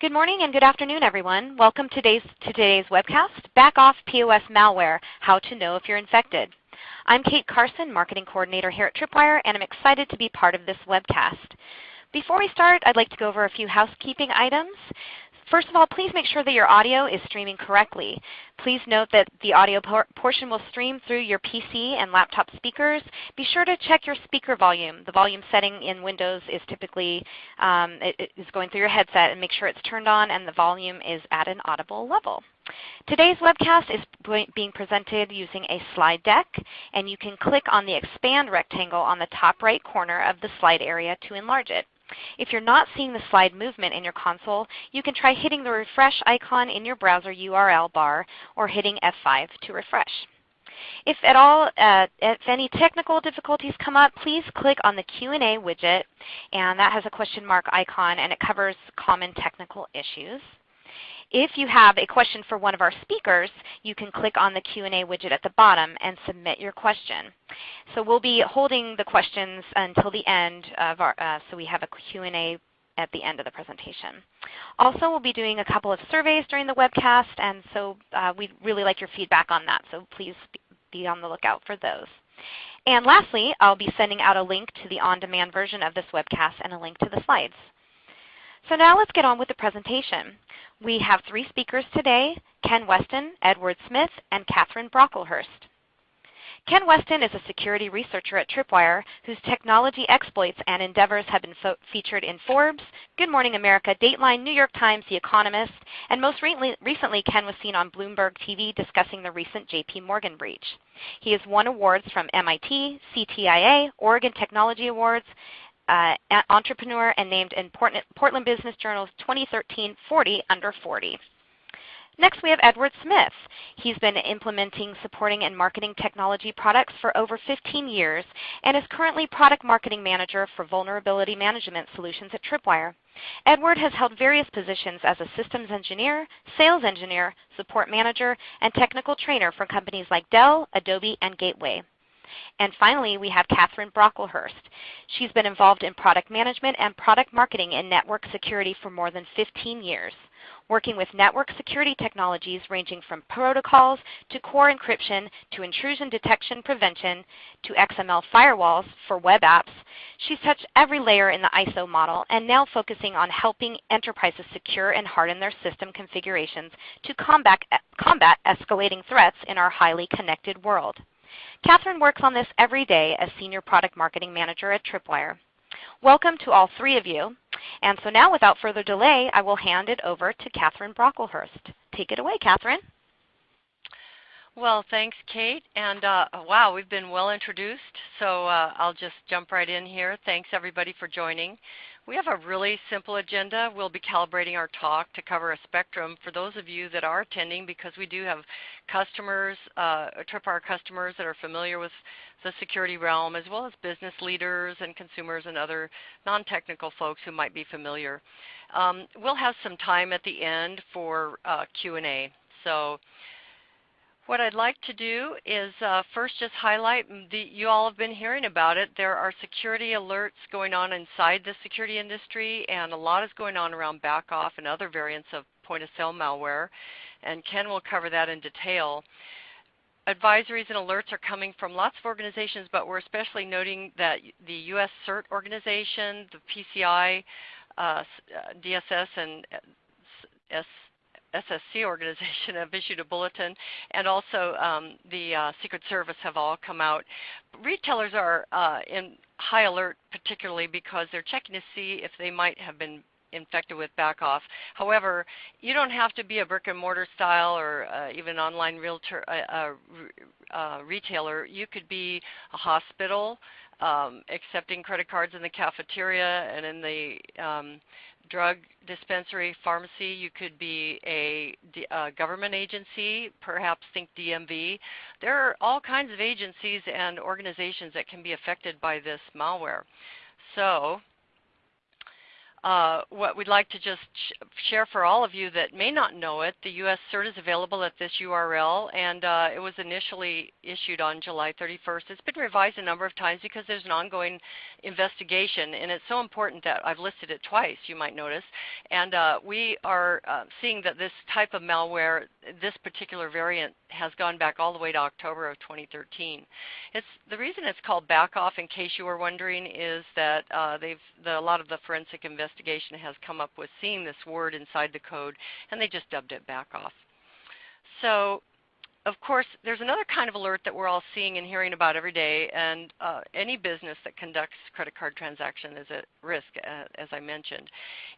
Good morning and good afternoon, everyone. Welcome to today's, today's webcast, Backoff POS Malware, How to Know If You're Infected. I'm Kate Carson, Marketing Coordinator here at Tripwire, and I'm excited to be part of this webcast. Before we start, I'd like to go over a few housekeeping items. First of all, please make sure that your audio is streaming correctly. Please note that the audio por portion will stream through your PC and laptop speakers. Be sure to check your speaker volume. The volume setting in Windows is typically um, it, is going through your headset and make sure it's turned on and the volume is at an audible level. Today's webcast is being presented using a slide deck, and you can click on the expand rectangle on the top right corner of the slide area to enlarge it. If you're not seeing the slide movement in your console, you can try hitting the refresh icon in your browser URL bar or hitting F5 to refresh. If at all, uh, if any technical difficulties come up, please click on the Q&A widget, and that has a question mark icon, and it covers common technical issues. If you have a question for one of our speakers, you can click on the Q&A widget at the bottom and submit your question. So we'll be holding the questions until the end of our, uh, so we have a Q&A at the end of the presentation. Also, we'll be doing a couple of surveys during the webcast, and so uh, we'd really like your feedback on that, so please be on the lookout for those. And lastly, I'll be sending out a link to the on-demand version of this webcast and a link to the slides. So now let's get on with the presentation. We have three speakers today, Ken Weston, Edward Smith, and Catherine Brocklehurst. Ken Weston is a security researcher at Tripwire whose technology exploits and endeavors have been featured in Forbes, Good Morning America, Dateline, New York Times, The Economist, and most re recently Ken was seen on Bloomberg TV discussing the recent JP Morgan breach. He has won awards from MIT, CTIA, Oregon Technology Awards, uh, entrepreneur and named in Portland Business Journal's 2013 40 Under 40. Next we have Edward Smith. He's been implementing, supporting, and marketing technology products for over 15 years and is currently Product Marketing Manager for Vulnerability Management Solutions at Tripwire. Edward has held various positions as a systems engineer, sales engineer, support manager, and technical trainer for companies like Dell, Adobe, and Gateway. And finally, we have Catherine Brocklehurst. She's been involved in product management and product marketing in network security for more than 15 years, working with network security technologies ranging from protocols to core encryption to intrusion detection prevention to XML firewalls for web apps. She's touched every layer in the ISO model and now focusing on helping enterprises secure and harden their system configurations to combat, combat escalating threats in our highly connected world. Catherine works on this every day as Senior Product Marketing Manager at Tripwire. Welcome to all three of you. And so now without further delay, I will hand it over to Catherine Brocklehurst. Take it away, Catherine. Well, thanks, Kate. And uh, wow, we've been well introduced, so uh, I'll just jump right in here. Thanks, everybody, for joining. We have a really simple agenda. We'll be calibrating our talk to cover a spectrum for those of you that are attending because we do have customers, uh, Tripwire customers that are familiar with the security realm as well as business leaders and consumers and other non-technical folks who might be familiar. Um, we'll have some time at the end for uh, Q&A. So what I'd like to do is uh, first just highlight, the, you all have been hearing about it, there are security alerts going on inside the security industry and a lot is going on around backoff and other variants of point of sale malware and Ken will cover that in detail. Advisories and alerts are coming from lots of organizations but we're especially noting that the US CERT organization, the PCI, uh, uh DSS and S SSC organization have issued a bulletin, and also um, the uh, Secret Service have all come out. Retailers are uh, in high alert particularly because they're checking to see if they might have been infected with backoff. However, you don't have to be a brick and mortar style or uh, even online realtor, uh, uh, uh, retailer. You could be a hospital um, accepting credit cards in the cafeteria and in the um, drug dispensary, pharmacy. You could be a, a, government agency, perhaps think DMV. There are all kinds of agencies and organizations that can be affected by this malware. So Uh, what we'd like to just sh share for all of you that may not know it, the U.S. CERT is available at this URL, and uh, it was initially issued on July 31st. It's been revised a number of times because there's an ongoing investigation, and it's so important that I've listed it twice, you might notice. And uh, we are uh, seeing that this type of malware, this particular variant, has gone back all the way to October of 2013. It's, the reason it's called backoff, in case you were wondering, is that uh, they've the, a lot of the forensic investigators investigation has come up with seeing this word inside the code, and they just dubbed it backoff. So of course, there's another kind of alert that we're all seeing and hearing about every day, and uh, any business that conducts credit card transaction is at risk, uh, as I mentioned.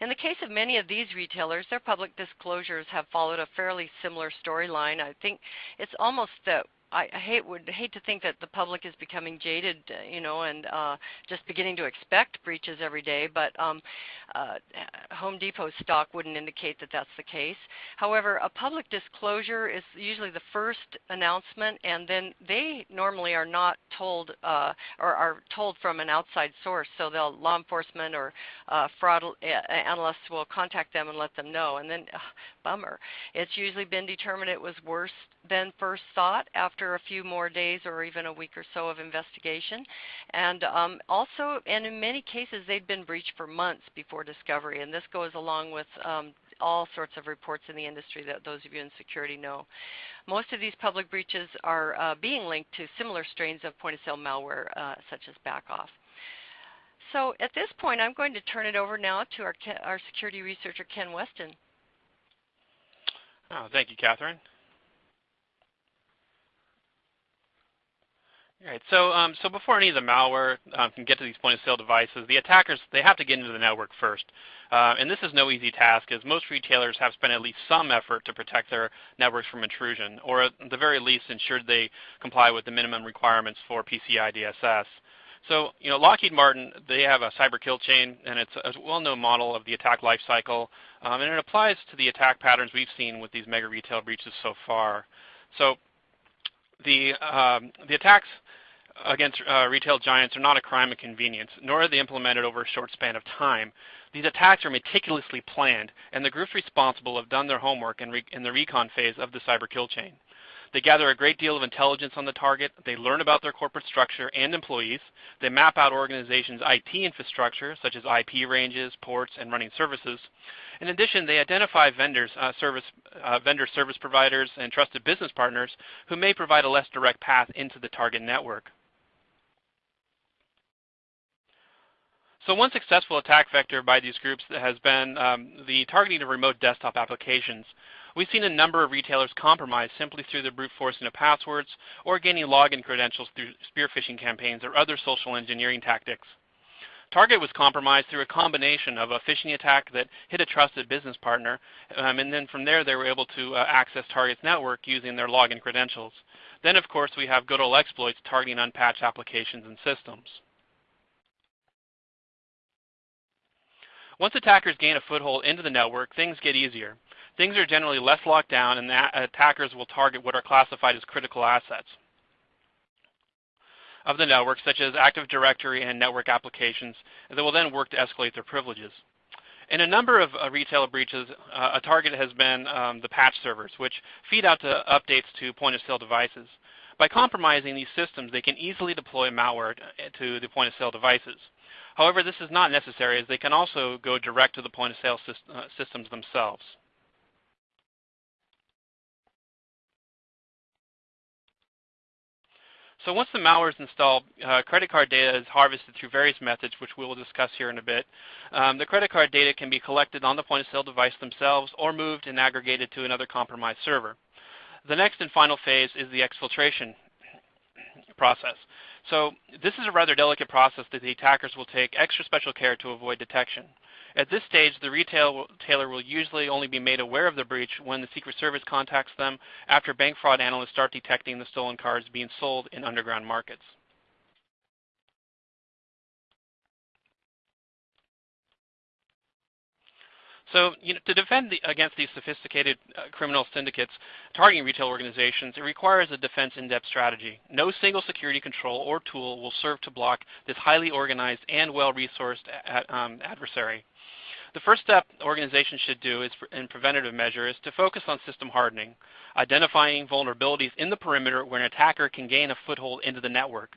In the case of many of these retailers, their public disclosures have followed a fairly similar storyline. I think it's almost that I hate would hate to think that the public is becoming jaded, uh, you know, and uh, just beginning to expect breaches every day. But um, uh, Home Depot stock wouldn't indicate that that's the case. However, a public disclosure is usually the first announcement, and then they normally are not told uh, or are told from an outside source. So they'll law enforcement or uh, fraud analysts will contact them and let them know. And then, bummer, it's usually been determined it was worse than first thought after a few more days or even a week or so of investigation. And um, also, and in many cases, they'd been breached for months before discovery. And this goes along with um, all sorts of reports in the industry that those of you in security know. Most of these public breaches are uh, being linked to similar strains of point-of-sale malware, uh, such as Backoff. So at this point, I'm going to turn it over now to our, our security researcher, Ken Weston. Oh, thank you, Catherine. All right. So, um, so before any of the malware um, can get to these point-of-sale devices, the attackers they have to get into the network first, uh, and this is no easy task, as most retailers have spent at least some effort to protect their networks from intrusion, or at the very least ensure they comply with the minimum requirements for PCI DSS. So, you know, Lockheed Martin, they have a cyber kill chain, and it's a well-known model of the attack lifecycle, um, and it applies to the attack patterns we've seen with these mega retail breaches so far. So, the um, the attacks against uh, retail giants are not a crime of convenience, nor are they implemented over a short span of time. These attacks are meticulously planned, and the groups responsible have done their homework in, in the recon phase of the cyber kill chain. They gather a great deal of intelligence on the target. They learn about their corporate structure and employees. They map out organizations' IT infrastructure, such as IP ranges, ports, and running services. In addition, they identify vendors, uh, service, uh, vendor service providers, and trusted business partners who may provide a less direct path into the target network. So one successful attack vector by these groups has been um, the targeting of remote desktop applications. We've seen a number of retailers compromised simply through the brute forcing of passwords or gaining login credentials through spear phishing campaigns or other social engineering tactics. Target was compromised through a combination of a phishing attack that hit a trusted business partner, um, and then from there they were able to uh, access Target's network using their login credentials. Then of course we have good old exploits targeting unpatched applications and systems. Once attackers gain a foothold into the network, things get easier. Things are generally less locked down, and attackers will target what are classified as critical assets of the network, such as Active Directory and network applications, that will then work to escalate their privileges. In a number of uh, retail breaches, uh, a target has been um, the patch servers, which feed out to updates to point-of-sale devices. By compromising these systems, they can easily deploy malware to the point-of-sale devices. However, this is not necessary as they can also go direct to the point-of-sale uh, systems themselves. So once the malware is installed, uh, credit card data is harvested through various methods, which we will discuss here in a bit. Um, the credit card data can be collected on the point-of-sale device themselves or moved and aggregated to another compromised server. The next and final phase is the exfiltration process. So this is a rather delicate process that the attackers will take extra special care to avoid detection. At this stage, the retailer will usually only be made aware of the breach when the Secret Service contacts them after bank fraud analysts start detecting the stolen cards being sold in underground markets. So you know, to defend the, against these sophisticated uh, criminal syndicates targeting retail organizations, it requires a defense in-depth strategy. No single security control or tool will serve to block this highly organized and well-resourced um, adversary. The first step organizations should do is, in preventative measure is to focus on system hardening, identifying vulnerabilities in the perimeter where an attacker can gain a foothold into the network,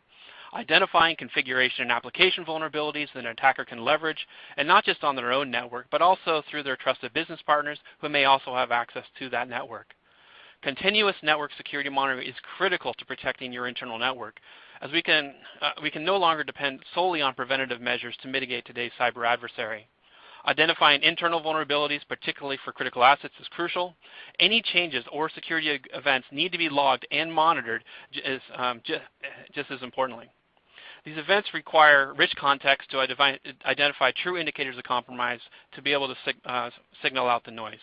identifying configuration and application vulnerabilities that an attacker can leverage, and not just on their own network, but also through their trusted business partners who may also have access to that network. Continuous network security monitoring is critical to protecting your internal network, as we can, uh, we can no longer depend solely on preventative measures to mitigate today's cyber adversary. Identifying internal vulnerabilities, particularly for critical assets, is crucial. Any changes or security events need to be logged and monitored as, um, just as importantly. These events require rich context to identify true indicators of compromise to be able to sig uh, signal out the noise.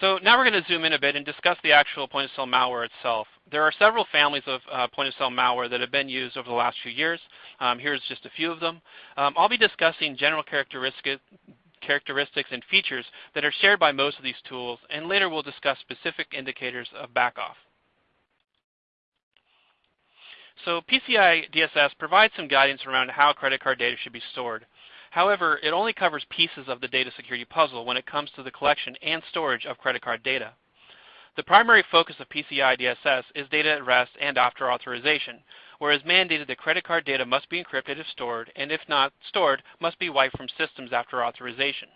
So now we're going to zoom in a bit and discuss the actual point-of-sale malware itself. There are several families of uh, point-of-sale malware that have been used over the last few years. Um, here's just a few of them. Um, I'll be discussing general characteristics characteristics and features that are shared by most of these tools, and later we'll discuss specific indicators of backoff. So PCI DSS provides some guidance around how credit card data should be stored. However, it only covers pieces of the data security puzzle when it comes to the collection and storage of credit card data. The primary focus of PCI DSS is data at rest and after authorization, whereas mandated that credit card data must be encrypted if stored, and if not stored, must be wiped from systems after authorization.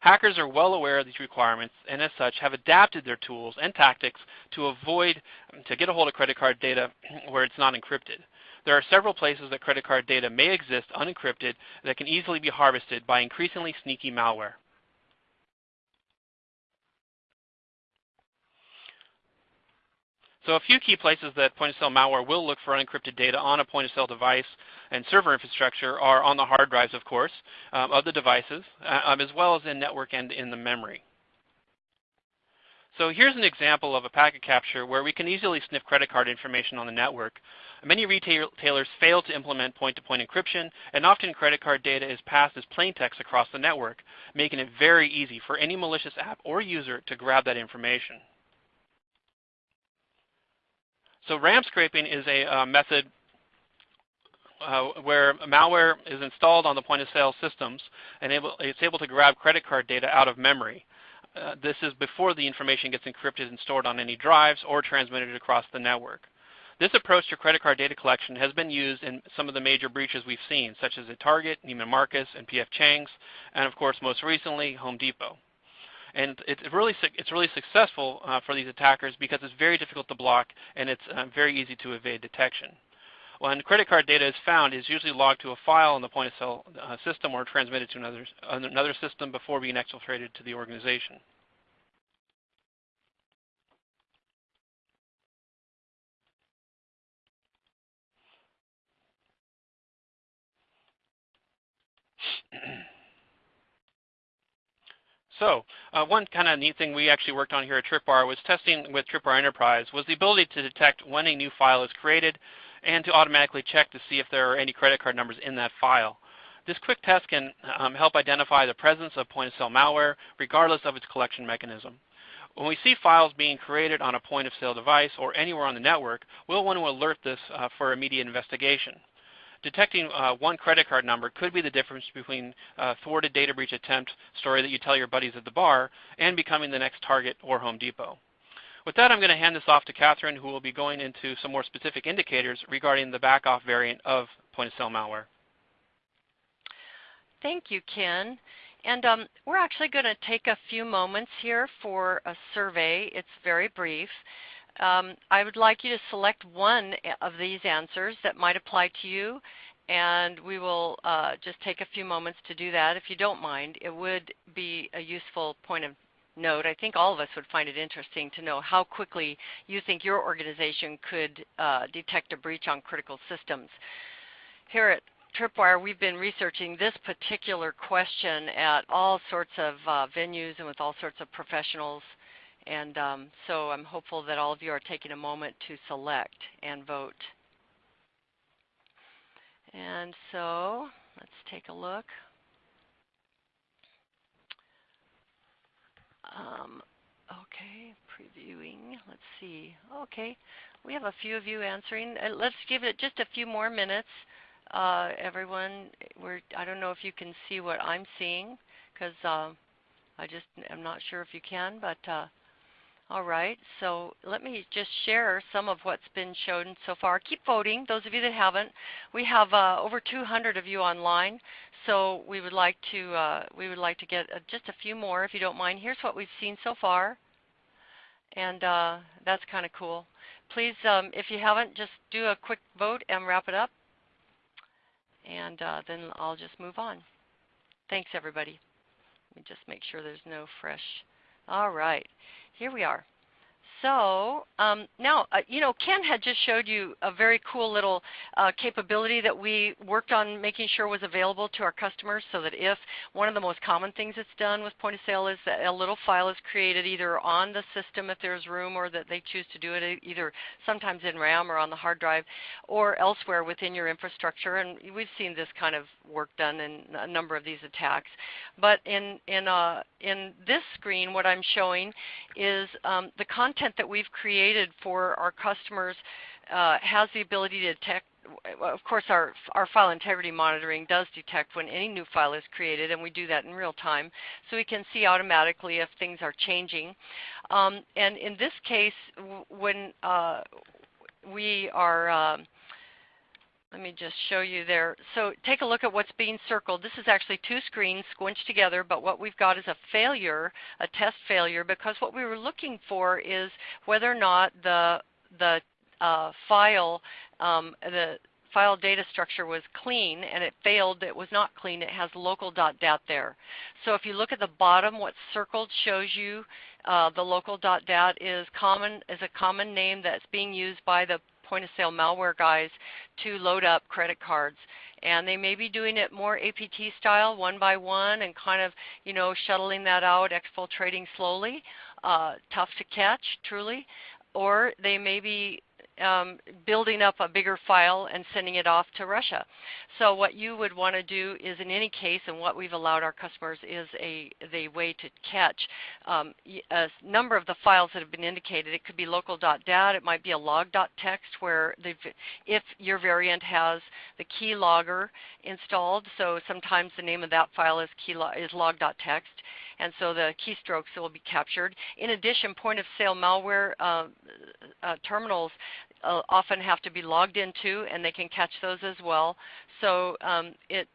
Hackers are well aware of these requirements and as such have adapted their tools and tactics to avoid, to get a hold of credit card data where it's not encrypted. There are several places that credit card data may exist unencrypted that can easily be harvested by increasingly sneaky malware. So a few key places that point-of-sale malware will look for unencrypted data on a point-of-sale device and server infrastructure are on the hard drives, of course, um, of the devices, uh, um, as well as in network and in the memory. So here's an example of a packet capture where we can easily sniff credit card information on the network. Many retailers fail to implement point-to-point -point encryption, and often credit card data is passed as plain text across the network, making it very easy for any malicious app or user to grab that information. So RAM scraping is a uh, method uh, where malware is installed on the point-of-sale systems, and able, it's able to grab credit card data out of memory. Uh, this is before the information gets encrypted and stored on any drives or transmitted across the network. This approach to credit card data collection has been used in some of the major breaches we've seen, such as at Target, Neiman Marcus, and P.F. Chang's, and of course most recently Home Depot. And it's really, it's really successful uh, for these attackers because it's very difficult to block and it's uh, very easy to evade detection. When credit card data is found, it's usually logged to a file in the point-of-sale uh, system or transmitted to another, another system before being exfiltrated to the organization. So uh, one kind of neat thing we actually worked on here at Tripwire was testing with Tripwire Enterprise was the ability to detect when a new file is created and to automatically check to see if there are any credit card numbers in that file. This quick test can um, help identify the presence of point-of-sale malware regardless of its collection mechanism. When we see files being created on a point-of-sale device or anywhere on the network, we'll want to alert this uh, for immediate investigation. Detecting uh, one credit card number could be the difference between a thwarted data breach attempt story that you tell your buddies at the bar and becoming the next Target or Home Depot. With that, I'm going to hand this off to Catherine, who will be going into some more specific indicators regarding the backoff variant of point-of-sale malware. Thank you, Ken. And um, we're actually going to take a few moments here for a survey. It's very brief. Um, I would like you to select one of these answers that might apply to you, and we will uh, just take a few moments to do that. If you don't mind, it would be a useful point of note. I think all of us would find it interesting to know how quickly you think your organization could uh, detect a breach on critical systems. Here at Tripwire, we've been researching this particular question at all sorts of uh, venues and with all sorts of professionals and um, so I'm hopeful that all of you are taking a moment to select and vote. And so let's take a look. Um, okay, previewing. Let's see. Okay, we have a few of you answering. Uh, let's give it just a few more minutes uh, everyone. We're, I don't know if you can see what I'm seeing because uh, I just am not sure if you can, but uh, all right. So let me just share some of what's been shown so far. Keep voting, those of you that haven't. We have uh, over 200 of you online, so we would like to uh, we would like to get uh, just a few more, if you don't mind. Here's what we've seen so far, and uh, that's kind of cool. Please, um, if you haven't, just do a quick vote and wrap it up and uh, then I'll just move on. Thanks, everybody. Let me just make sure there's no fresh. All right, here we are. So um, now, uh, you know, Ken had just showed you a very cool little uh, capability that we worked on making sure was available to our customers so that if one of the most common things that's done with point of sale is that a little file is created either on the system if there's room or that they choose to do it either sometimes in RAM or on the hard drive or elsewhere within your infrastructure. And we've seen this kind of work done in a number of these attacks. But in, in, uh, in this screen, what I'm showing is um, the content that we've created for our customers uh, has the ability to detect of course, our, our file integrity monitoring does detect when any new file is created, and we do that in real time. So we can see automatically if things are changing. Um, and in this case, when uh, we are um, let me just show you there. So take a look at what's being circled. This is actually two screens squinched together, but what we've got is a failure, a test failure, because what we were looking for is whether or not the, the uh, file, um, the file data structure was clean and it failed, it was not clean, it has local.dat there. So if you look at the bottom, what's circled shows you uh, the local.dat is common is a common name that's being used by the point of sale malware guys to load up credit cards. And they may be doing it more APT style, one by one, and kind of, you know, shuttling that out, exfiltrating slowly. Uh, tough to catch, truly. Or they may be um, building up a bigger file and sending it off to Russia. So what you would want to do is in any case, and what we've allowed our customers is a the way to catch um, a number of the files that have been indicated. It could be local.dat, it might be a log.txt where if your variant has the keylogger installed, so sometimes the name of that file is, key is log.txt and so the keystrokes will be captured. In addition, point of sale malware uh, uh, terminals uh, often have to be logged into and they can catch those as well. So um, it,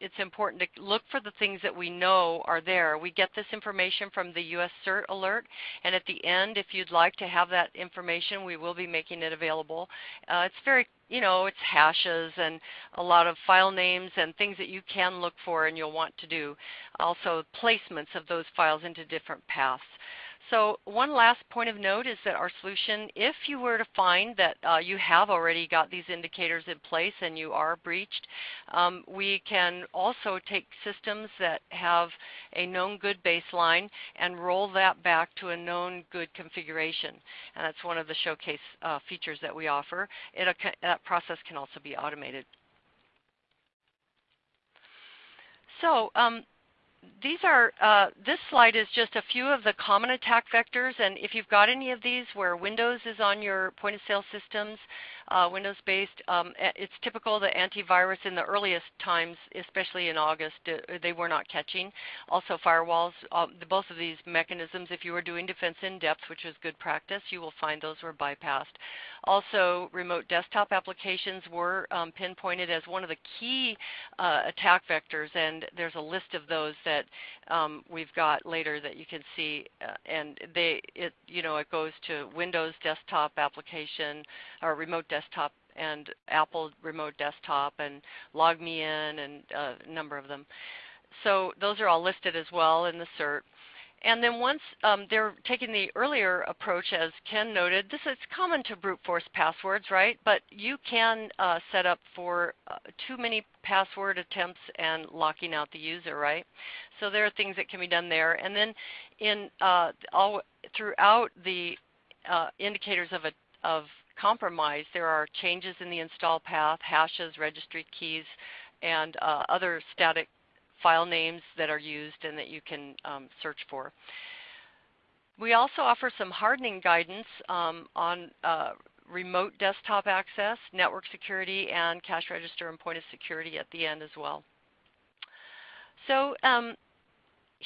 it's important to look for the things that we know are there. We get this information from the US CERT alert, and at the end, if you'd like to have that information, we will be making it available. Uh, it's very, you know, it's hashes and a lot of file names and things that you can look for and you'll want to do. Also, placements of those files into different paths. So one last point of note is that our solution, if you were to find that uh, you have already got these indicators in place and you are breached, um, we can also take systems that have a known good baseline and roll that back to a known good configuration. And that's one of the showcase uh, features that we offer. It, that process can also be automated. So um, these are, uh, this slide is just a few of the common attack vectors. And if you've got any of these where Windows is on your point of sale systems, uh, Windows-based. Um, it's typical that antivirus in the earliest times, especially in August, uh, they were not catching. Also firewalls, the, both of these mechanisms, if you were doing defense in depth, which is good practice, you will find those were bypassed. Also, remote desktop applications were um, pinpointed as one of the key uh, attack vectors, and there's a list of those that um, we've got later that you can see. Uh, and they, it, you know, it goes to Windows desktop application or remote desktop desktop and Apple remote desktop and LogMeIn and uh, a number of them. So those are all listed as well in the CERT. And then once um, they're taking the earlier approach, as Ken noted, this is common to brute force passwords, right? But you can uh, set up for uh, too many password attempts and locking out the user, right? So there are things that can be done there. And then in uh, all throughout the uh, indicators of a of compromise, there are changes in the install path, hashes, registry keys, and uh, other static file names that are used and that you can um, search for. We also offer some hardening guidance um, on uh, remote desktop access, network security, and cash register and point of security at the end as well. So um,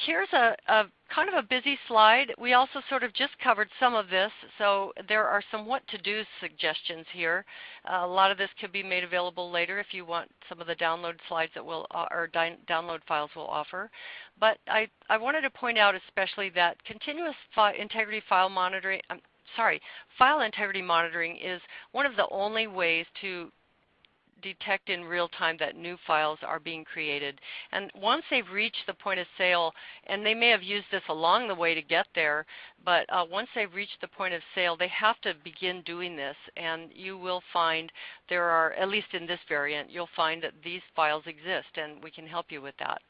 here's a, a, kind of a busy slide. We also sort of just covered some of this, so there are some what to do suggestions here. Uh, a lot of this could be made available later if you want some of the download slides that will uh, or download files will offer. But I, I wanted to point out especially that continuous fi integrity file monitoring, um, sorry, file integrity monitoring is one of the only ways to detect in real time that new files are being created. And once they've reached the point of sale, and they may have used this along the way to get there, but uh, once they've reached the point of sale, they have to begin doing this. And you will find there are, at least in this variant, you'll find that these files exist, and we can help you with that.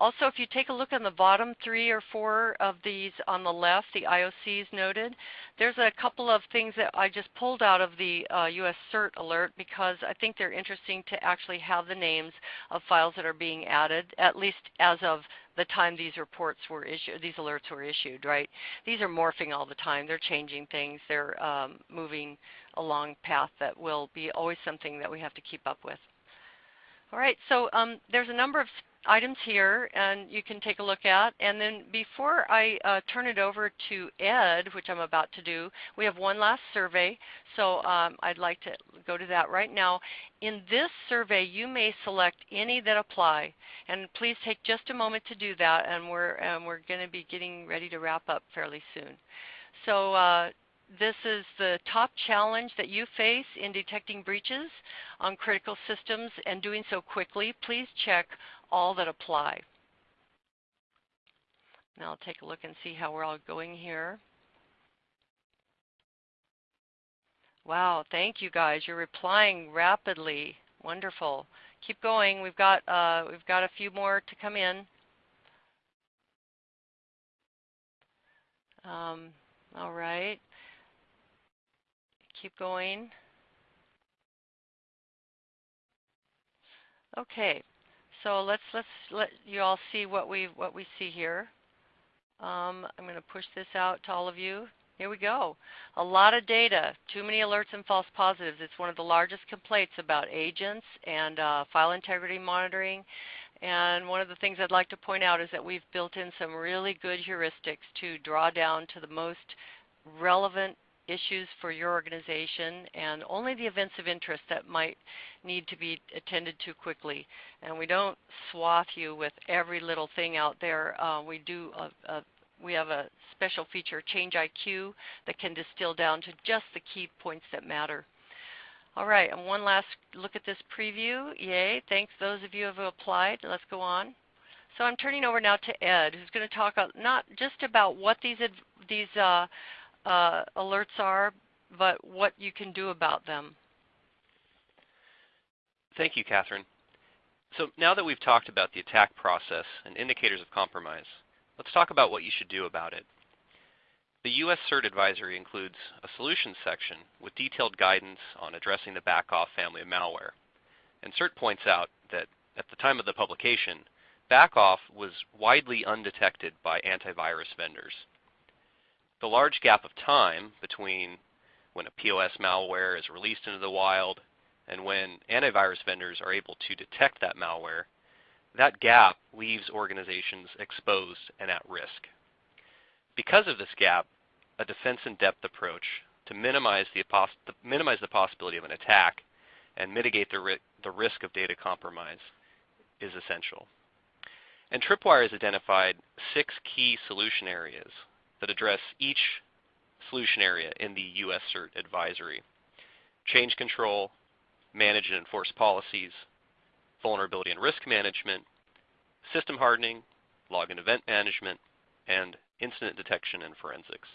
Also, if you take a look on the bottom three or four of these on the left, the IOCs noted, there's a couple of things that I just pulled out of the uh, US CERT alert because I think they're interesting to actually have the names of files that are being added, at least as of the time these reports were issued, these alerts were issued, right? These are morphing all the time. They're changing things. They're um, moving along path that will be always something that we have to keep up with. All right, so um, there's a number of items here and you can take a look at. And then before I uh, turn it over to Ed, which I'm about to do, we have one last survey. So um, I'd like to go to that right now. In this survey, you may select any that apply. And please take just a moment to do that. And we're, um, we're going to be getting ready to wrap up fairly soon. So uh, this is the top challenge that you face in detecting breaches on critical systems and doing so quickly. Please check all that apply. Now I'll take a look and see how we're all going here. Wow, thank you guys. You're replying rapidly. Wonderful. Keep going. We've got uh, we've got a few more to come in. Um, all right. Keep going. Okay. So let's let's let you all see what we what we see here. Um, I'm going to push this out to all of you. Here we go. A lot of data, too many alerts and false positives. It's one of the largest complaints about agents and uh, file integrity monitoring. And one of the things I'd like to point out is that we've built in some really good heuristics to draw down to the most relevant issues for your organization and only the events of interest that might need to be attended to quickly. And we don't swath you with every little thing out there. Uh, we do a, a, we have a special feature, Change IQ, that can distill down to just the key points that matter. All right, and one last look at this preview. Yay, thanks those of you who have applied. Let's go on. So I'm turning over now to Ed, who's going to talk not just about what these, these uh, uh, alerts are, but what you can do about them. Thank you, Catherine. So now that we've talked about the attack process and indicators of compromise, let's talk about what you should do about it. The U.S. CERT advisory includes a solutions section with detailed guidance on addressing the backoff family of malware. And CERT points out that at the time of the publication, backoff was widely undetected by antivirus vendors. The large gap of time between when a POS malware is released into the wild and when antivirus vendors are able to detect that malware, that gap leaves organizations exposed and at risk. Because of this gap, a defense in depth approach to minimize the, minimize the possibility of an attack and mitigate the, ri the risk of data compromise is essential. And Tripwire has identified six key solution areas that address each solution area in the US CERT advisory. Change control, manage and enforce policies, vulnerability and risk management, system hardening, log and event management, and incident detection and forensics.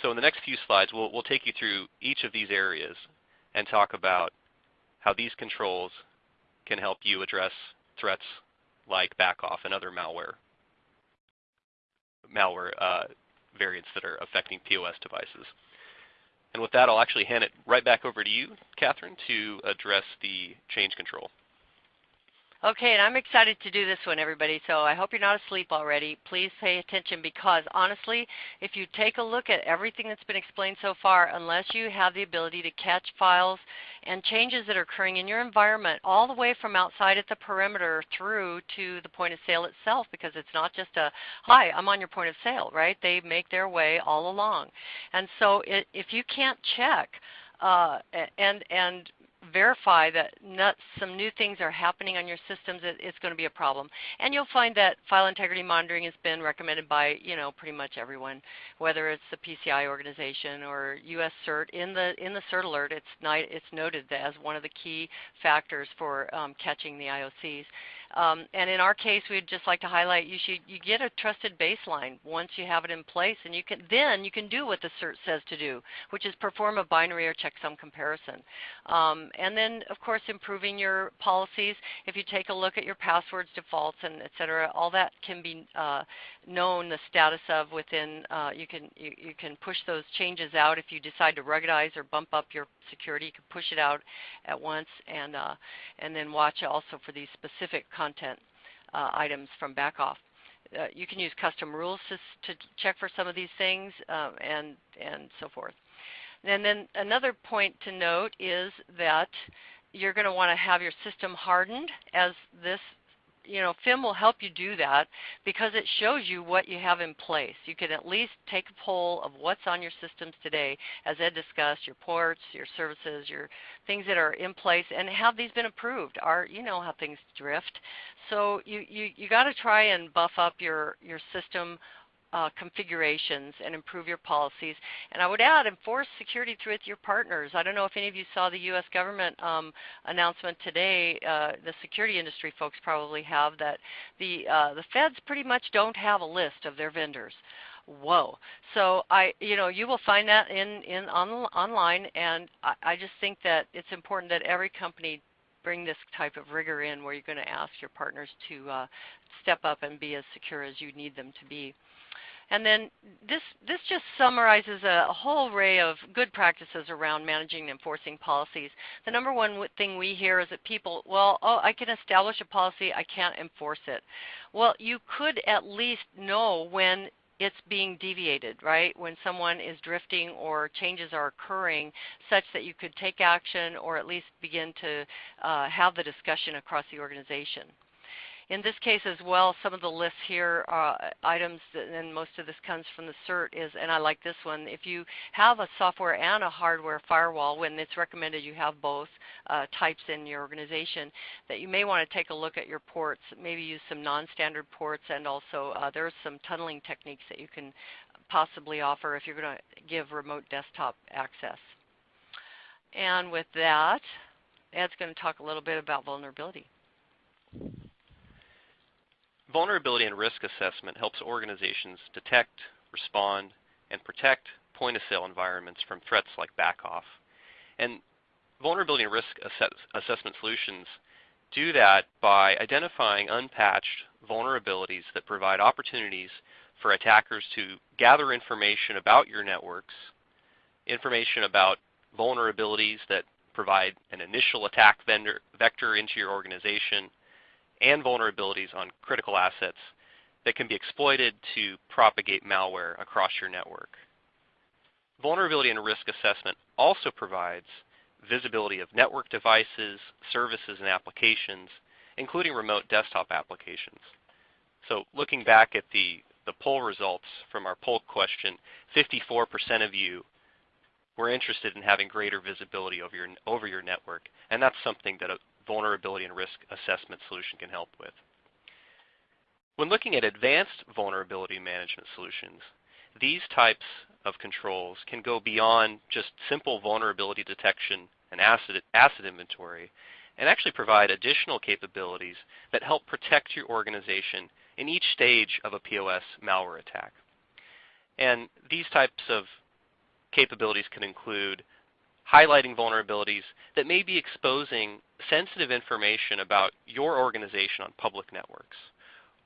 So in the next few slides, we'll, we'll take you through each of these areas and talk about how these controls can help you address threats like backoff and other malware malware uh, variants that are affecting POS devices. And with that, I'll actually hand it right back over to you, Catherine, to address the change control. Okay, and I'm excited to do this one, everybody. So I hope you're not asleep already. Please pay attention because honestly, if you take a look at everything that's been explained so far, unless you have the ability to catch files and changes that are occurring in your environment all the way from outside at the perimeter through to the point of sale itself, because it's not just a, hi, I'm on your point of sale, right? They make their way all along. And so it, if you can't check uh, and, and verify that not, some new things are happening on your systems, it, it's going to be a problem. And you'll find that file integrity monitoring has been recommended by you know pretty much everyone, whether it's the PCI organization or US CERT. In the in the CERT alert, it's, it's noted as one of the key factors for um, catching the IOCs. Um, and in our case, we'd just like to highlight you should you get a trusted baseline once you have it in place, and you can then you can do what the CERT says to do, which is perform a binary or checksum comparison. Um, and then, of course, improving your policies. If you take a look at your passwords, defaults, and et cetera, all that can be uh, known the status of within. Uh, you can you, you can push those changes out if you decide to ruggedize or bump up your security. You can push it out at once, and uh, and then watch also for these specific content uh, items from backoff. Uh, you can use custom rules to, to, check for some of these things uh, and, and so forth. And then another point to note is that you're going to want to have your system hardened as this you know, FIM will help you do that because it shows you what you have in place. You can at least take a poll of what's on your systems today, as Ed discussed, your ports, your services, your things that are in place, and have these been approved? Are you know how things drift? So you you you got to try and buff up your your system uh, configurations and improve your policies. And I would add, enforce security through with your partners. I don't know if any of you saw the U.S. government um, announcement today. Uh, the security industry folks probably have that the uh, the feds pretty much don't have a list of their vendors. Whoa! So I, you know, you will find that in in on, online, and I, I just think that it's important that every company bring this type of rigor in where you're going to ask your partners to uh, step up and be as secure as you need them to be. And then this, this just summarizes a, a, whole array of good practices around managing and enforcing policies. The number one thing we hear is that people, well, oh, I can establish a policy, I can't enforce it. Well, you could at least know when it's being deviated, right? When someone is drifting or changes are occurring such that you could take action or at least begin to uh, have the discussion across the organization. In this case as well, some of the lists here are items, and most of this comes from the CERT, is, and I like this one, if you have a software and a hardware firewall, when it's recommended you have both uh, types in your organization, that you may want to take a look at your ports, maybe use some non-standard ports, and also uh, there are some tunneling techniques that you can possibly offer if you're going to give remote desktop access. And with that, Ed's going to talk a little bit about vulnerability. Vulnerability and risk assessment helps organizations detect, respond, and protect point-of-sale environments from threats like backoff. And vulnerability and risk assess assessment solutions do that by identifying unpatched vulnerabilities that provide opportunities for attackers to gather information about your networks, information about vulnerabilities that provide an initial attack vendor, vector into your organization, and vulnerabilities on critical assets that can be exploited to propagate malware across your network. Vulnerability and risk assessment also provides visibility of network devices, services, and applications, including remote desktop applications. So looking back at the, the poll results from our poll question, 54% of you were interested in having greater visibility over your, over your network, and that's something that vulnerability and risk assessment solution can help with. When looking at advanced vulnerability management solutions, these types of controls can go beyond just simple vulnerability detection and asset, asset inventory and actually provide additional capabilities that help protect your organization in each stage of a POS malware attack. And these types of capabilities can include highlighting vulnerabilities that may be exposing sensitive information about your organization on public networks,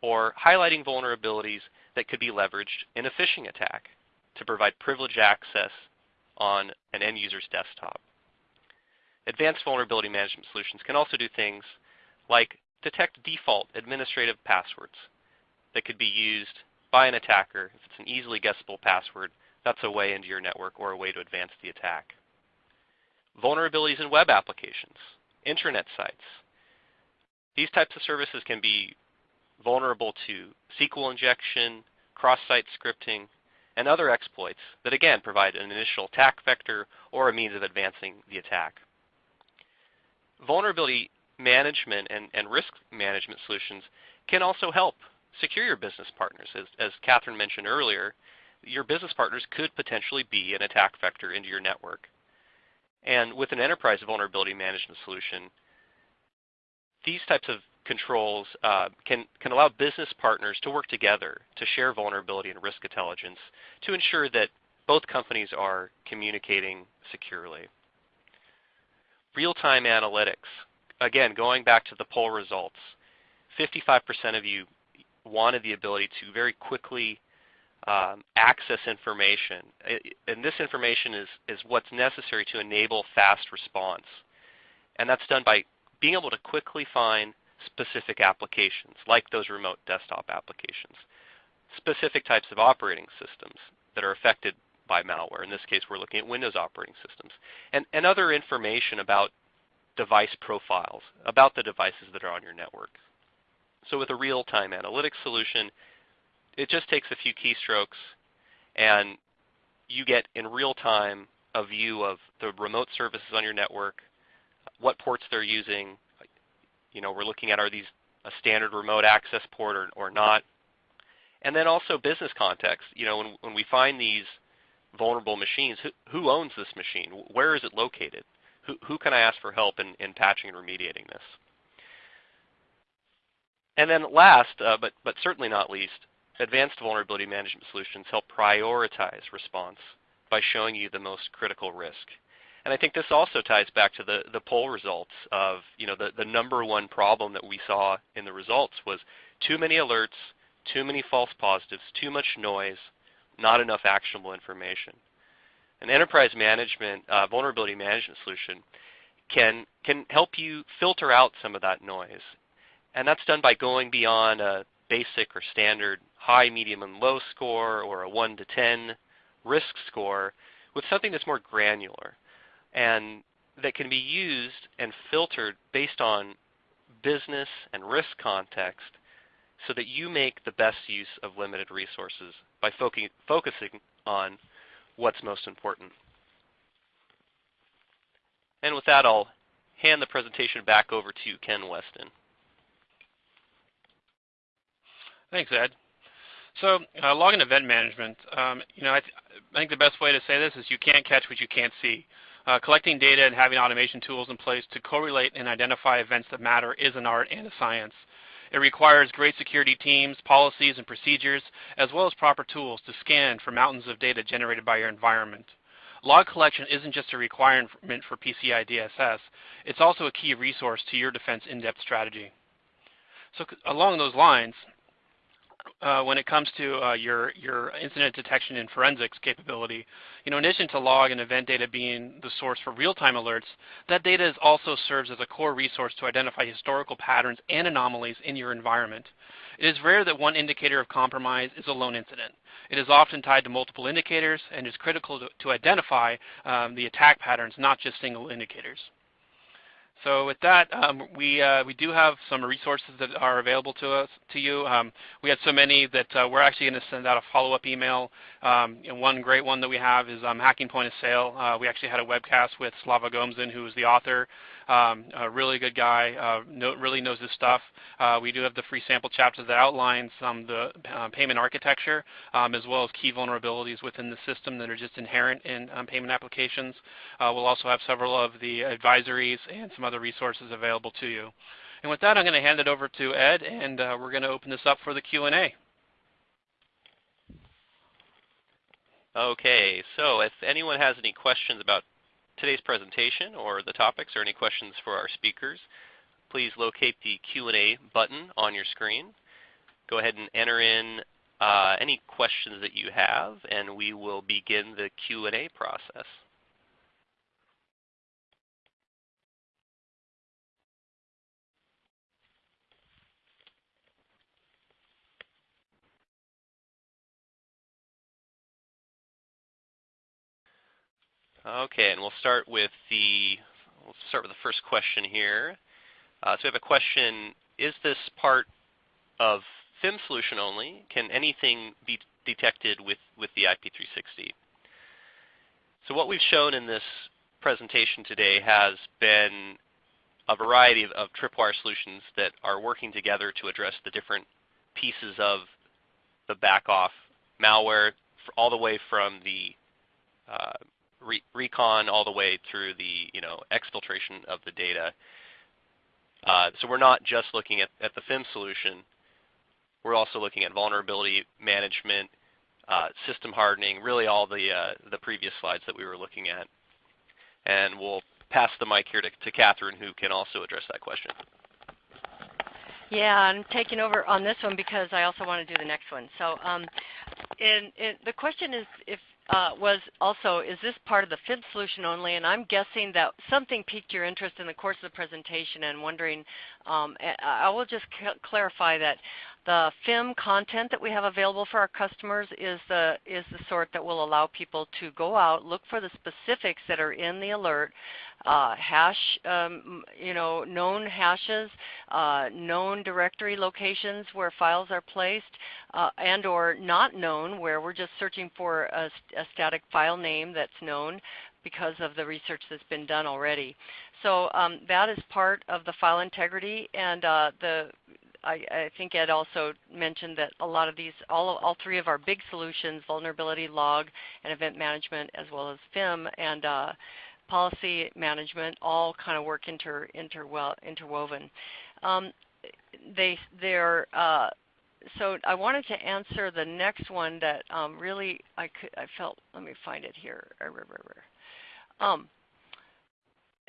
or highlighting vulnerabilities that could be leveraged in a phishing attack to provide privileged access on an end user's desktop. Advanced vulnerability management solutions can also do things like detect default administrative passwords that could be used by an attacker. If it's an easily guessable password, that's a way into your network or a way to advance the attack. Vulnerabilities in web applications, internet sites. These types of services can be vulnerable to SQL injection, cross-site scripting, and other exploits that again provide an initial attack vector or a means of advancing the attack. Vulnerability management and, and risk management solutions can also help secure your business partners. As, as Catherine mentioned earlier, your business partners could potentially be an attack vector into your network. And with an enterprise vulnerability management solution, these types of controls uh, can, can allow business partners to work together to share vulnerability and risk intelligence to ensure that both companies are communicating securely. Real-time analytics. Again, going back to the poll results, 55% of you wanted the ability to very quickly um, access information. And this information is, is what's necessary to enable fast response. And that's done by being able to quickly find specific applications, like those remote desktop applications, specific types of operating systems that are affected by malware. In this case, we're looking at Windows operating systems, and, and other information about device profiles, about the devices that are on your network. So with a real-time analytics solution, it just takes a few keystrokes and you get in real time a view of the remote services on your network, what ports they're using. You know, we're looking at are these a standard remote access port or, or not. And then also business context. You know, when, when we find these vulnerable machines, who, who owns this machine? Where is it located? Who, who can I ask for help in, in patching and remediating this? And then last, uh, but, but certainly not least, advanced vulnerability management solutions help prioritize response by showing you the most critical risk. And I think this also ties back to the, the poll results of, you know, the, the number one problem that we saw in the results was too many alerts, too many false positives, too much noise, not enough actionable information. An enterprise management, uh, vulnerability management solution can, can help you filter out some of that noise and that's done by going beyond a basic or standard high, medium, and low score or a 1 to 10 risk score with something that's more granular and that can be used and filtered based on business and risk context so that you make the best use of limited resources by focusing on what's most important. And with that, I'll hand the presentation back over to Ken Weston. Thanks, Ed. So uh, log and event management, um, you know, I, th I, think the best way to say this is you can't catch what you can't see. Uh, collecting data and having automation tools in place to correlate and identify events that matter is an art and a science. It requires great security teams, policies, and procedures, as well as proper tools to scan for mountains of data generated by your environment. Log collection isn't just a requirement for PCI DSS, it's also a key resource to your defense in-depth strategy. So along those lines, uh, when it comes to uh, your, your incident detection and forensics capability, you know, in addition to log and event data being the source for real-time alerts, that data also serves as a core resource to identify historical patterns and anomalies in your environment. It is rare that one indicator of compromise is a lone incident. It is often tied to multiple indicators and is critical to, to identify um, the attack patterns, not just single indicators. So with that, um, we uh, we do have some resources that are available to us to you. Um, we had so many that uh, we're actually going to send out a follow-up email. Um, and one great one that we have is um, hacking point of sale. Uh, we actually had a webcast with Slava Gomzin, who is the author. Um, a really good guy, uh, know, really knows his stuff. Uh, we do have the free sample chapter that outlines um, the uh, payment architecture um, as well as key vulnerabilities within the system that are just inherent in um, payment applications. Uh, we'll also have several of the advisories and some other resources available to you. And with that, I'm going to hand it over to Ed, and uh, we're going to open this up for the Q&A. Okay, so if anyone has any questions about today's presentation or the topics or any questions for our speakers, please locate the Q&A button on your screen. Go ahead and enter in uh, any questions that you have, and we will begin the Q&A process. Okay, and we'll start with the we'll start with the first question here. Uh, so we have a question: Is this part of FIM solution only? Can anything be detected with with the IP360? So what we've shown in this presentation today has been a variety of, of tripwire solutions that are working together to address the different pieces of the Backoff malware all the way from the uh, re recon all the way through the you know exfiltration of the data. Uh, so we're not just looking at, at the FIM solution. We're also looking at vulnerability management, uh, system hardening, really all the uh, the previous slides that we were looking at. And we'll pass the mic here to, to Catherine, who can also address that question. Yeah, I'm taking over on this one because I also want to do the next one. So, um, in, in, the question is if uh, was also, is this part of the FIM solution only? And I'm guessing that something piqued your interest in the course of the presentation and wondering, um, I will just clarify that the FIM content that we have available for our customers is the, is the sort that will allow people to go out, look for the specifics that are in the alert, uh, hash, um, you know, known hashes, uh, known directory locations where files are placed, uh, and or not known where we're just searching for a, a static file name that's known because of the research that's been done already. So um, that is part of the file integrity and uh, the I, I, think Ed also mentioned that a lot of these, all, all three of our big solutions, vulnerability log and event management as well as FIM and uh, policy management all kind of work inter, interwo interwoven. Um, they, they're, uh, so I wanted to answer the next one that um, really I, could, I felt, let me find it here. Um,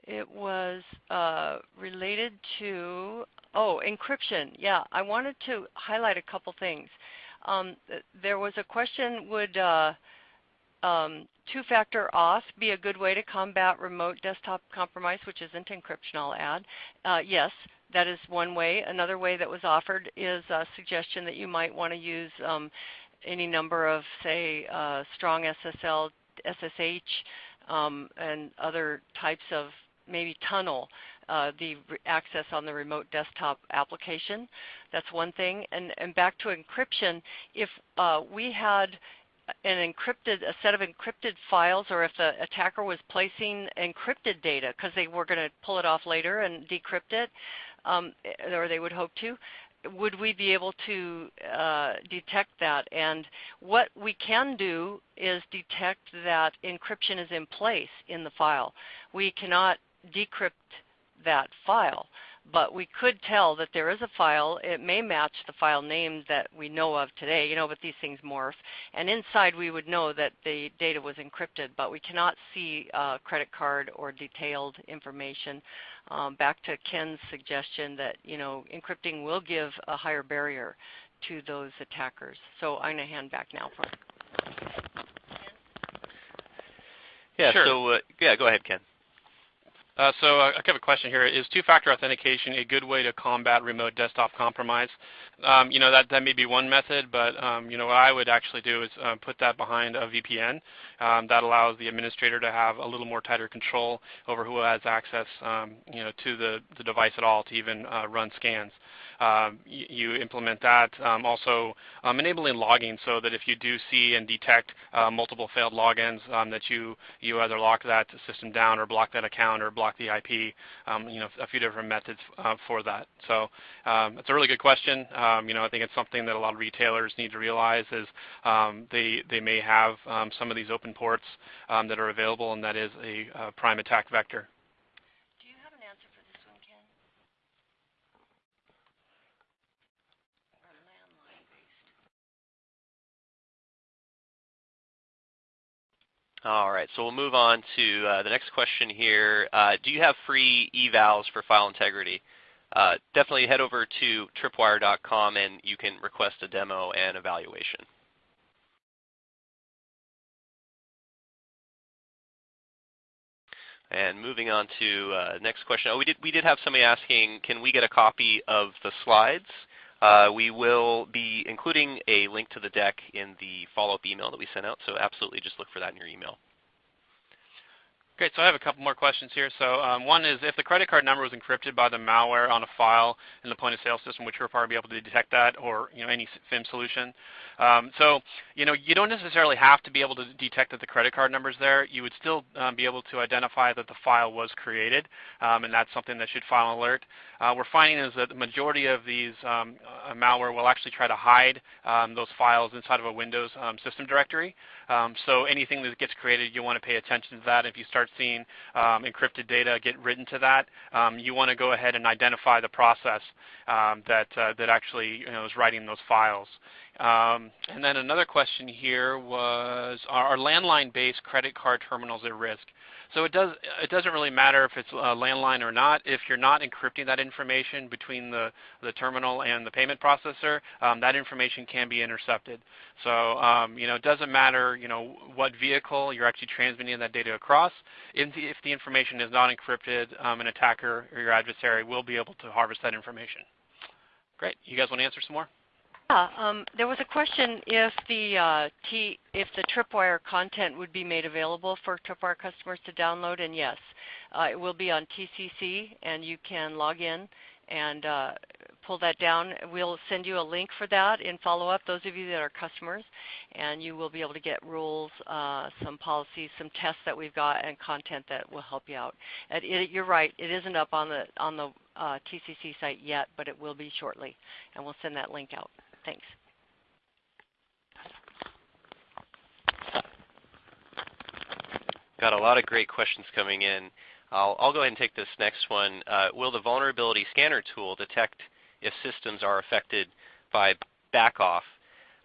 it was uh, related to Oh, encryption. Yeah, I wanted to highlight a couple things. Um, there was a question, would uh, um, two-factor auth be a good way to combat remote desktop compromise, which isn't encryption, I'll add? Uh, yes, that is one way. Another way that was offered is a suggestion that you might want to use um, any number of, say, uh, strong SSL, SSH, um, and other types of maybe tunnel uh, the access on the remote desktop application. That's one thing. And, and back to encryption, if uh, we had an encrypted, a set of encrypted files, or if the attacker was placing encrypted data because they were going to pull it off later and decrypt it, um, or they would hope to, would we be able to uh, detect that? And what we can do is detect that encryption is in place in the file. We cannot decrypt that file. But we could tell that there is a file. It may match the file name that we know of today, you know, but these things morph. And inside we would know that the data was encrypted, but we cannot see uh, credit card or detailed information. Um, back to Ken's suggestion that, you know, encrypting will give a higher barrier to those attackers. So I'm going to hand back now for Yeah, sure. so uh, yeah, go ahead, Ken. Uh, so uh, I have a question here. Is two-factor authentication a good way to combat remote desktop compromise? Um, you know, that, that may be one method, but um, you know, what I would actually do is uh, put that behind a VPN. Um, that allows the administrator to have a little more tighter control over who has access um, you know, to the, the device at all to even uh, run scans you, you, implement that. Um, also um, enabling logging so that if you do see and detect uh, multiple failed logins um, that you, you either lock that system down or block that account or block the IP, um, you know, a few different methods uh, for that. So it's a really good question. you know, I think it's something that a lot of retailers need to realize is they, they may have some of these open ports that are available and that is a, a prime attack vector. All right, so we'll move on to uh, the next question here. Uh, do you have free evals for file integrity? Uh, definitely head over to tripwire.com and you can request a demo and evaluation. And moving on to uh, next question. Oh, we did we did have somebody asking, can we get a copy of the slides? Uh, we will be including a link to the deck in the follow-up email that we sent out, so absolutely just look for that in your email. Great. So I have a couple more questions here. So um, one is if the credit card number was encrypted by the malware on a file in the point of sale system, which we'll probably be able to detect that, or you know any FIM solution. Um, so you know you don't necessarily have to be able to detect that the credit card number is there. You would still um, be able to identify that the file was created, um, and that's something that should file an alert. Uh, we're finding is that the majority of these um, uh, malware will actually try to hide um, those files inside of a Windows system directory. so anything that gets created, you want to pay attention to that. If you start seeing um, encrypted data get written to that, um, you want to go ahead and identify the process um, that, uh, that actually you know, is writing those files. Um, and then another question here was, are landline-based credit card terminals at risk? So it does it doesn't really matter if it's a landline or not. If you're not encrypting that information between the the terminal and the payment processor, um, that information can be intercepted. So um, you know it doesn't matter you know what vehicle you're actually transmitting that data across. If the, if the information is not encrypted, um, an attacker or your adversary will be able to harvest that information. Great. You guys want to answer some more? Yeah, um, there was a question if the uh, T, if the Tripwire content would be made available for Tripwire customers to download, and yes, uh, it will be on TCC, and you can log in and uh, pull that down. We'll send you a link for that in follow-up, those of you that are customers, and you will be able to get rules, uh, some policies, some tests that we've got, and content that will help you out. It, you're right, it isn't up on the, on the uh, TCC site yet, but it will be shortly, and we'll send that link out. Thanks. Got a lot of great questions coming in. I'll, I'll go ahead and take this next one. Uh, will the vulnerability scanner tool detect if systems are affected by backoff?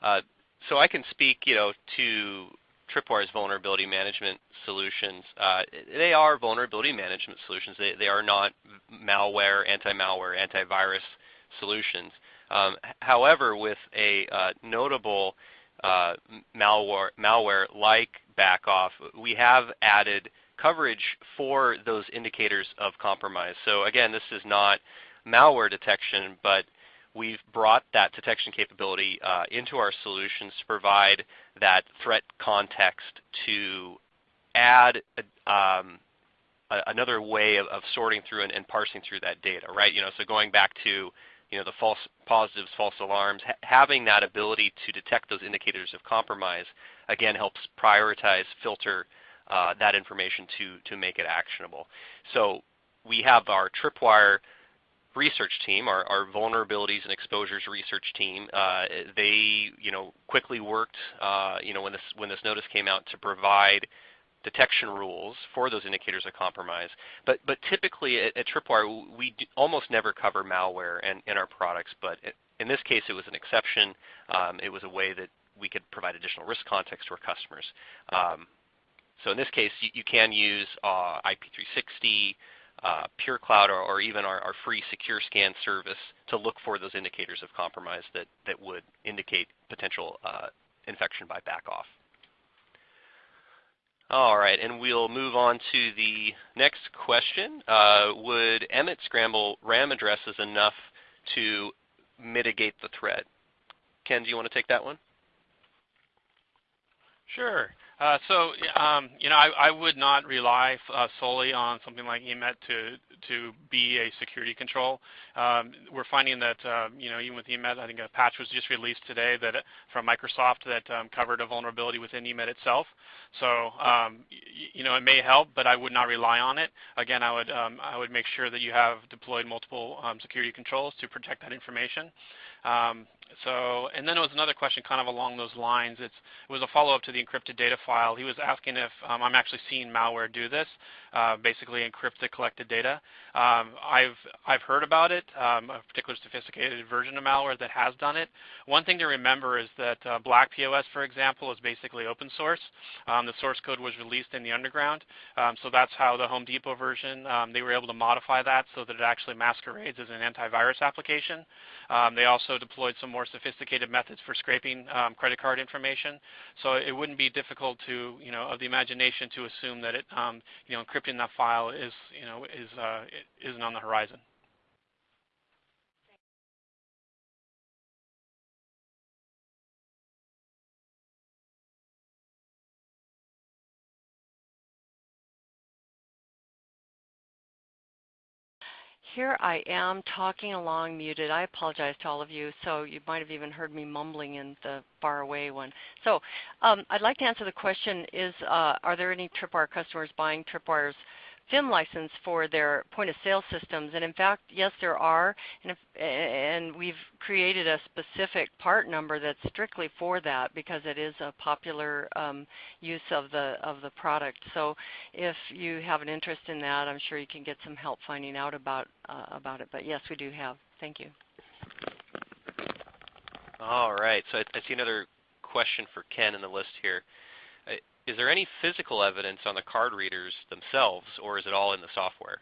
Uh, so I can speak, you know, to Tripwire's vulnerability management solutions. Uh, they are vulnerability management solutions. They, they are not malware, anti-malware, antivirus solutions. Um, however, with a uh, notable uh, malware, malware like Backoff, we have added coverage for those indicators of compromise. So again, this is not malware detection, but we've brought that detection capability uh, into our solutions to provide that threat context to add um, another way of, of sorting through and, and, parsing through that data, right? You know, so going back to you know, the false positives, false alarms, ha having that ability to detect those indicators of compromise, again, helps prioritize, filter uh, that information to, to make it actionable. So we have our Tripwire research team, our, our, vulnerabilities and exposures research team, uh, they you know quickly worked uh, you know when this when this notice came out to provide detection rules for those indicators of compromise. But, but typically at, at Tripwire, we almost never cover malware in, in our products, but it, in this case it was an exception. Um, it was a way that we could provide additional risk context to our customers. Um, so in this case, you, you can use uh, IP360, uh, PureCloud, or, or even our, our, free secure scan service to look for those indicators of compromise that, that would indicate potential uh, infection by backoff. All right, and we'll move on to the next question. Uh, would EMET scramble RAM addresses enough to mitigate the threat? Ken, do you want to take that one? Sure. Uh, so, um, you know, I, I, would not rely uh, solely on something like EMET to to be a security control. Um, we're finding that, uh, you know, even with EMET, I think a patch was just released today that from Microsoft that um, covered a vulnerability within EMET itself. So, um, you know, it may help, but I would not rely on it. Again, I would um, I would make sure that you have deployed multiple security controls to protect that information. So, and then there was another question kind of along those lines. It's, it was a follow-up to the encrypted data file. He was asking if um, I'm actually seeing malware do this, uh, basically encrypt the collected data. Um, I've, I've heard about it, um, a particular sophisticated version of malware that has done it. One thing to remember is that uh, Black POS, for example, is basically open source. Um, the source code was released in the underground, um, so that's how the Home Depot version, um, they were able to modify that so that it actually masquerades as an antivirus application. they also deployed some more sophisticated methods for scraping credit card information, so it wouldn't be difficult to, you know, of the imagination to assume that it, you know, encrypting that file is, you know, is uh, isn't on the horizon. Here I am talking along muted. I apologize to all of you. So you might have even heard me mumbling in the far away one. So um, I'd like to answer the question, is uh, are there any Tripwire customers buying Tripwire's FIM license for their point of sale systems. And in fact, yes, there are. And, if, and, we've created a specific part number that's strictly for that because it is a popular um, use of the of the product. So if you have an interest in that, I'm sure you can get some help finding out about uh, about it. But yes, we do have. Thank you. All right. So I, I see another question for Ken in the list here is there any physical evidence on the card readers themselves, or is it all in the software?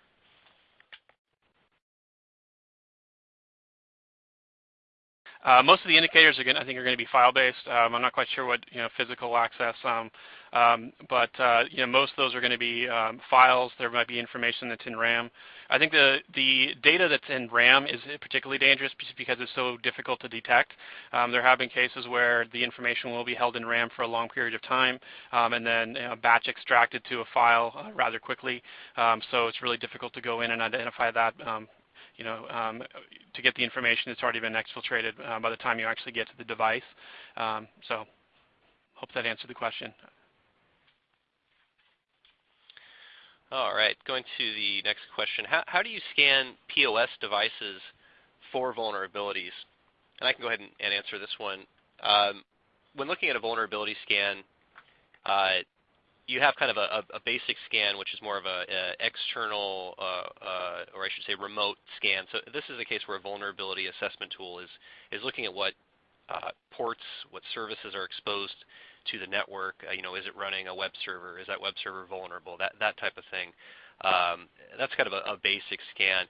Uh, most of the indicators, are gonna, I think, are going to be file-based. Um, I'm not quite sure what you know physical access, um, um, but uh, you know most of those are going to be um, files. There might be information that's in RAM. I think the the data that's in RAM is particularly dangerous because it's so difficult to detect. Um, there have been cases where the information will be held in RAM for a long period of time, um, and then you know, batch extracted to a file uh, rather quickly. so it's really difficult to go in and identify that you know, um, to get the information that's already been exfiltrated uh, by the time you actually get to the device. Um, so hope that answered the question. All right, going to the next question. How, how do you scan POS devices for vulnerabilities? And I can go ahead and, and answer this one. Um, when looking at a vulnerability scan, uh, you have kind of a, a, basic scan, which is more of an external, uh, uh, or I should say remote scan. So this is a case where a vulnerability assessment tool is, is looking at what uh, ports, what services are exposed to the network. Uh, you know, is it running a web server? Is that web server vulnerable? That, that type of thing. Um, that's kind of a, a basic scan.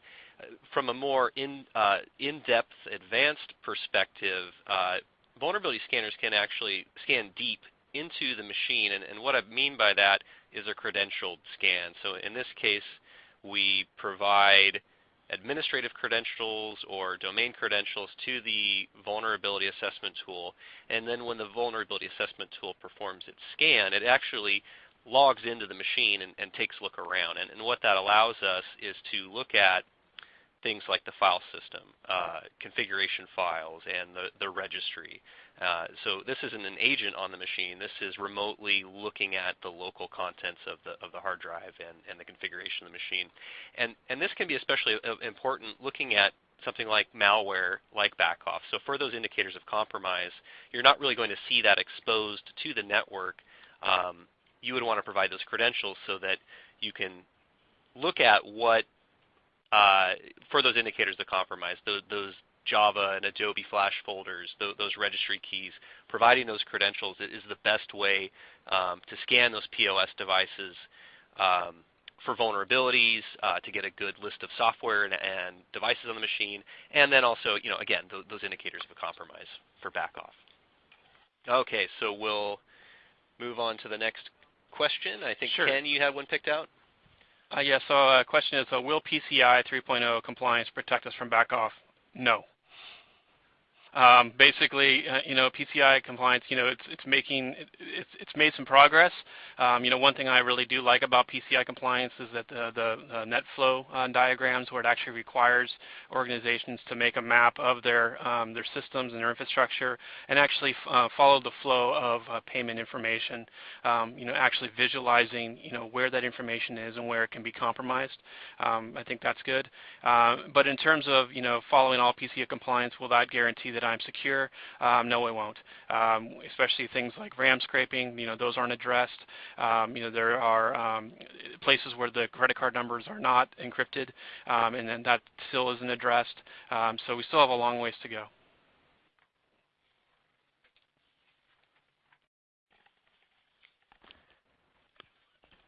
From a more in, uh, in-depth, advanced perspective, uh, vulnerability scanners can actually scan deep into the machine. And, and what I mean by that is a credentialed scan. So in this case, we provide administrative credentials or domain credentials to the vulnerability assessment tool. And then when the vulnerability assessment tool performs its scan, it actually logs into the machine and, and takes a look around. And, and, what that allows us is to look at things like the file system, uh, configuration files, and the, the registry. Uh, so this isn't an agent on the machine. This is remotely looking at the local contents of the, of the hard drive and, and the configuration of the machine. And, and this can be especially uh, important looking at something like malware, like backoff. So for those indicators of compromise, you're not really going to see that exposed to the network. Um, you would want to provide those credentials so that you can look at what uh, for those indicators of compromise, those, those Java and Adobe Flash folders, those, those registry keys, providing those credentials is the best way um, to scan those POS devices um, for vulnerabilities, uh, to get a good list of software and, and, devices on the machine, and then also, you know, again, th those indicators of a compromise for backoff. Okay, so we'll move on to the next question. I think, sure. Ken, you have one picked out? Uh, yeah, so a uh, question is, uh, will PCI 3.0 compliance protect us from backoff? No. Um, basically, uh, you know, PCI compliance, you know, it's it's making it's it's made some progress. Um, you know, one thing I really do like about PCI compliance is that the the net flow uh, diagrams, where it actually requires organizations to make a map of their um, their systems and their infrastructure, and actually uh, follow the flow of uh, payment information. Um, you know, actually visualizing, you know, where that information is and where it can be compromised. Um, I think that's good. Uh, but in terms of you know following all PCI compliance, will that guarantee that that I'm secure? Um, no, it won't. Um, especially things like RAM scraping, you know, those aren't addressed. Um, you know, there are um, places where the credit card numbers are not encrypted, um, and then that still isn't addressed. So we still have a long ways to go.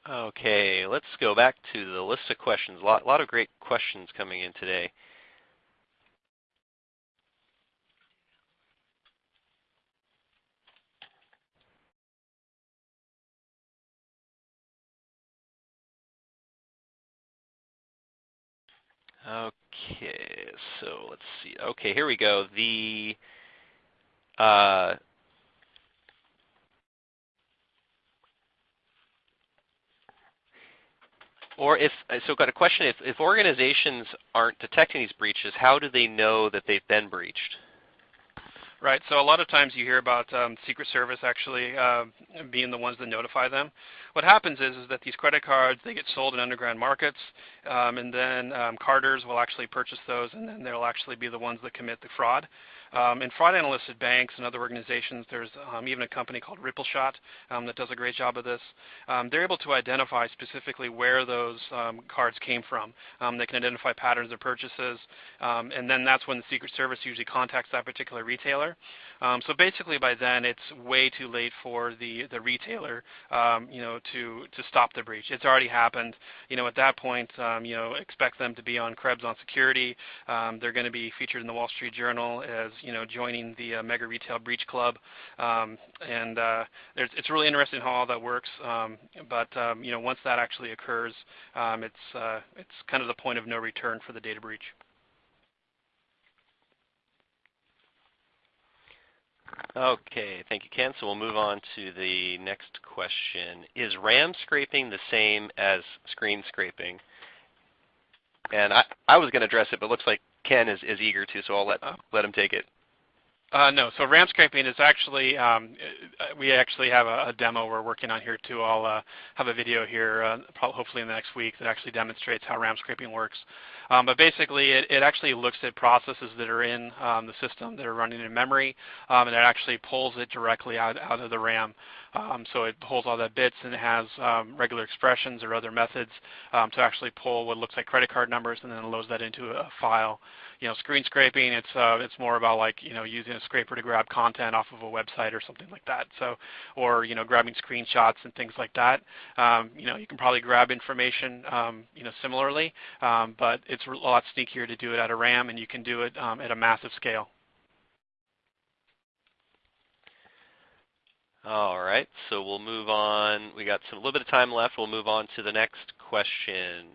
Okay, let's go back to the list of questions. A lot, a lot of great questions coming in today. Okay, so let's see. Okay, here we go. The uh, or if, so got a question, if, if organizations aren't detecting these breaches, how do they know that they've been breached? Right. So a lot of times you hear about um, Secret Service actually uh, being the ones that notify them. What happens is, is that these credit cards, they get sold in underground markets, um, and then um, carders will actually purchase those, and then they'll actually be the ones that commit the fraud. Um, and fraud analysts at banks and other organizations, there's um, even a company called Rippleshot um, that does a great job of this. Um, they're able to identify specifically where those um, cards came from. Um, they can identify patterns of purchases, and then that's when the Secret Service usually contacts that particular retailer. so basically by then it's way too late for the, the retailer you know, to, to stop the breach. It's already happened. You know, at that point, you know, expect them to be on Krebs on security. they're going to be featured in the Wall Street Journal as you know, joining the uh, Mega Retail Breach Club. Um, and uh, it's really interesting how all that works. Um, but um, you know, once that actually occurs, um, it's uh, it's kind of the point of no return for the data breach. Okay, thank you, Ken. So we'll move on to the next question. Is RAM scraping the same as screen scraping? And I, I was going to address it, but it looks like Ken is, is eager to, so I'll let, oh. let him take it. Uh, no, so RAM scraping is actually, um, uh, we actually have a, a, demo we're working on here too. I'll uh, have a video here, uh, hopefully in the next week, that actually demonstrates how RAM scraping works. Um, but basically, it, it, actually looks at processes that are in um, the system that are running in memory, um, and it actually pulls it directly out, out of the RAM. Um, so it pulls all that bits and it has um, regular expressions or other methods um, to actually pull what looks like credit card numbers and then loads that into a file. You know, screen scraping, it's uh, it's more about like you know using a scraper to grab content off of a website or something like that. So, or you know grabbing screenshots and things like that. Um, you know, you can probably grab information um, you know similarly, um, but it's a lot sneakier to do it at a RAM, and you can do it at a massive scale. All right, so we'll move on. We got some, a little bit of time left. We'll move on to the next question.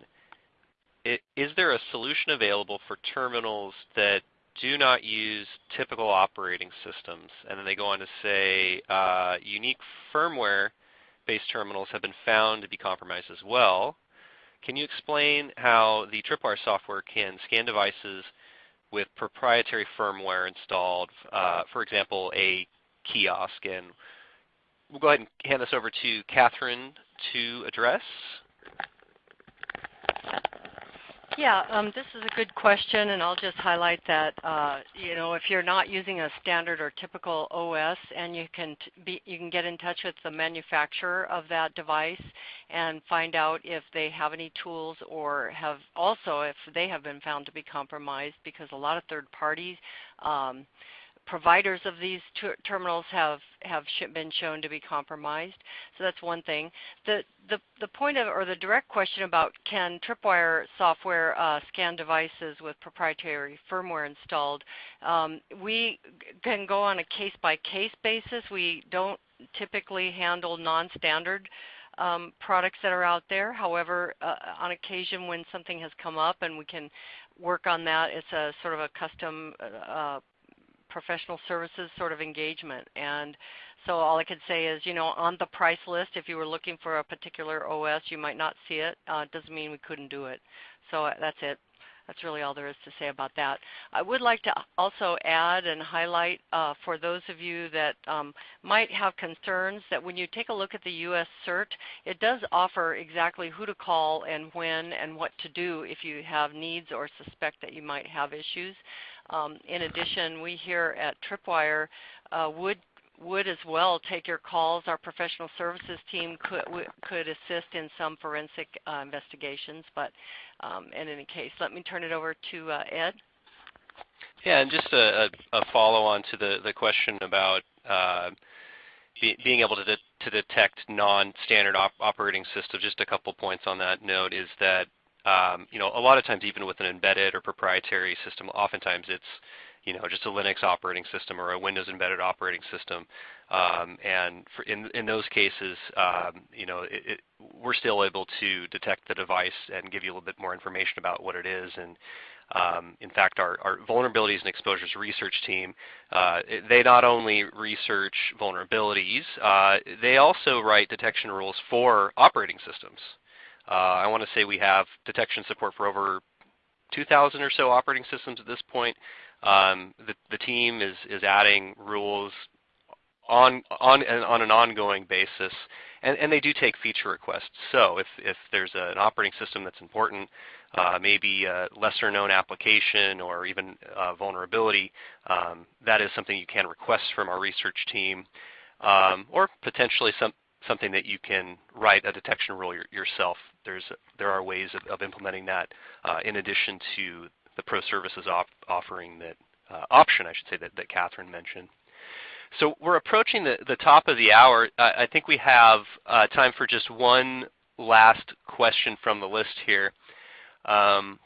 It, is there a solution available for terminals that do not use typical operating systems? And then they go on to say uh, unique firmware-based terminals have been found to be compromised as well. Can you explain how the Tripwire software can scan devices with proprietary firmware installed, uh, for example, a kiosk, and we'll go ahead and hand this over to Catherine to address. Yeah, um, this is a good question, and I'll just highlight that uh, you know if you're not using a standard or typical OS, and you can be, you can get in touch with the manufacturer of that device and find out if they have any tools or have also if they have been found to be compromised, because a lot of third parties. Um, providers of these ter terminals have have been shown to be compromised. So that's one thing. The the the point of or the direct question about can Tripwire software uh, scan devices with proprietary firmware installed? Um, we can go on a case by case basis. We don't typically handle non-standard. Um, products that are out there. However, uh, on occasion when something has come up and we can work on that, it's a sort of a custom uh, professional services sort of engagement. And so all I could say is, you know, on the price list, if you were looking for a particular OS, you might not see it. Uh, doesn't mean we couldn't do it. So uh, that's it. That's really all there is to say about that. I would like to also add and highlight uh, for those of you that um, might have concerns that when you take a look at the U.S. CERT, it does offer exactly who to call and when and what to do if you have needs or suspect that you might have issues. Um, in addition, we here at Tripwire uh, would would as well take your calls. Our professional services team could could assist in some forensic uh, investigations, but um, in any case, let me turn it over to uh, Ed. Yeah, and just a, a follow-on to the, the question about uh, be, being able to, de to detect non-standard op operating systems, just a couple points on that note is that um, you know, a lot of times even with an embedded or proprietary system, oftentimes it's you know, just a Linux operating system or a Windows embedded operating system. Um, and in, in those cases, um, you know, it, it, we're still able to detect the device and give you a little bit more information about what it is. And um, in fact, our, our, vulnerabilities and exposures research team, uh, they not only research vulnerabilities, uh, they also write detection rules for operating systems. Uh, I want to say we have detection support for over 2,000 or so operating systems at this point. Um, the, the, team is, is adding rules on, on, on an ongoing basis, and, and, they do take feature requests. So if, if there's a, an operating system that's important, uh, maybe a lesser known application or even vulnerability, um, that is something you can request from our research team, um, or potentially some, something that you can write a detection rule your, yourself. There's, there are ways of, of implementing that uh, in addition to the pro services op offering that uh, option, I should say, that, that Catherine mentioned. So we're approaching the, the top of the hour. I think we have uh, time for just one last question from the list here. Um,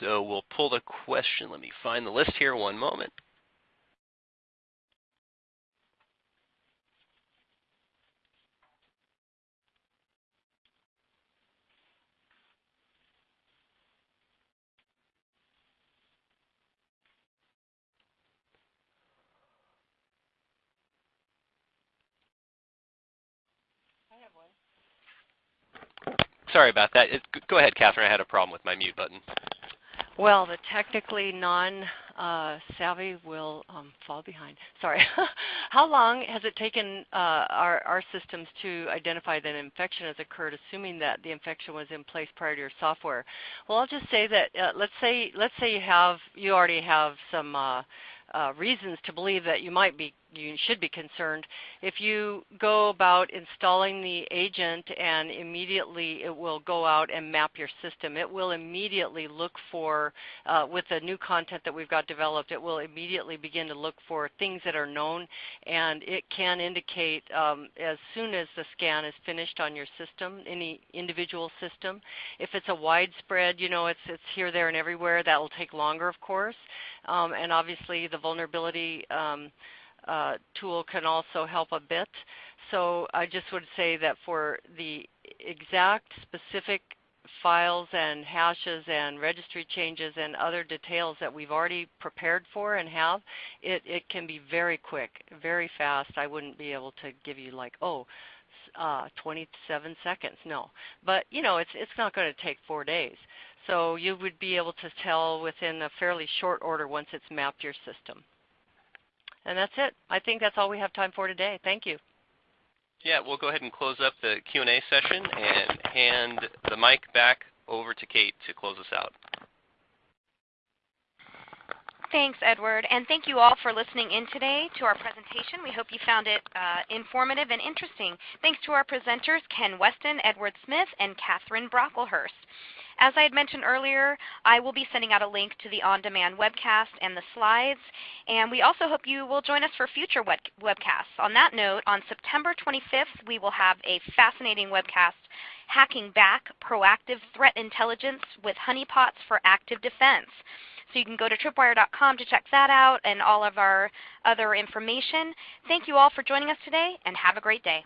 so we'll pull the question. Let me find the list here one moment. Sorry about that. It, go ahead, Catherine. I had a problem with my mute button. Well, the technically non-savvy uh, will um, fall behind. Sorry. How long has it taken uh, our, our systems to identify that an infection has occurred, assuming that the infection was in place prior to your software? Well, I'll just say that uh, let's say let's say you have you already have some uh, uh, reasons to believe that you might be you should be concerned. If you go about installing the agent and immediately it will go out and map your system, it will immediately look for, uh, with the new content that we've got developed, it will immediately begin to look for things that are known and it can indicate um, as soon as the scan is finished on your system, any individual system. If it's a widespread, you know, it's, it's here, there, and everywhere, that will take longer of course. Um, and obviously the vulnerability um, uh, tool can also help a bit. So I just would say that for the exact specific files and hashes and registry changes and other details that we've already prepared for and have, it, it can be very quick, very fast. I wouldn't be able to give you like, oh, uh, 27 seconds. No, but you know, it's it's not going to take four days. So you would be able to tell within a fairly short order once it's mapped your system. And that's it. I think that's all we have time for today. Thank you. Yeah, we'll go ahead and close up the Q&A session and hand the mic back over to Kate to close us out. Thanks, Edward. And thank you all for listening in today to our presentation. We hope you found it uh, informative and interesting. Thanks to our presenters, Ken Weston, Edward Smith, and Catherine Brocklehurst. As I had mentioned earlier, I will be sending out a link to the on-demand webcast and the slides. And we also hope you will join us for future web webcasts. On that note, on September 25th, we will have a fascinating webcast, Hacking Back Proactive Threat Intelligence with Honeypots for Active Defense. So you can go to tripwire.com to check that out and all of our other information. Thank you all for joining us today, and have a great day.